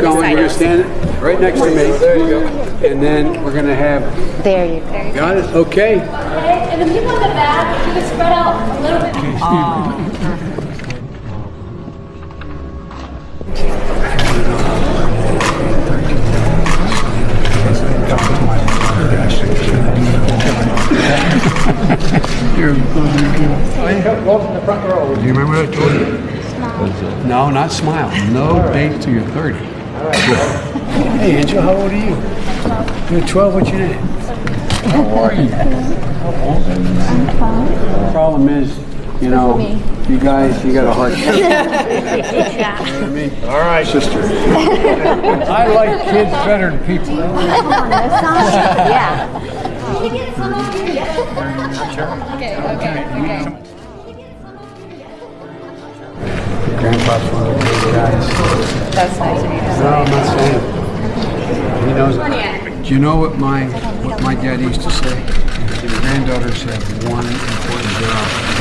Going, you're gonna stand right next to me. There you go. And then we're gonna have, There you go. got it? Okay. Okay, and the people in the back, you can spread out a little bit. Welcome to the front row. Do you remember what I told you? No, not smile. No date till you're 30. Hey, Angel, how old are you? You're 12. What's your name? How are you? I'm The problem is, you know, you guys, you got a hard time. me. All right, sister. I like kids better than people. Yeah. Can you get some over here? Okay, okay, okay. Grandpa's one of those guys. That's nice of you to No, I'm not saying. He knows. Do you know what my what my dad used to say? His granddaughters have one important job.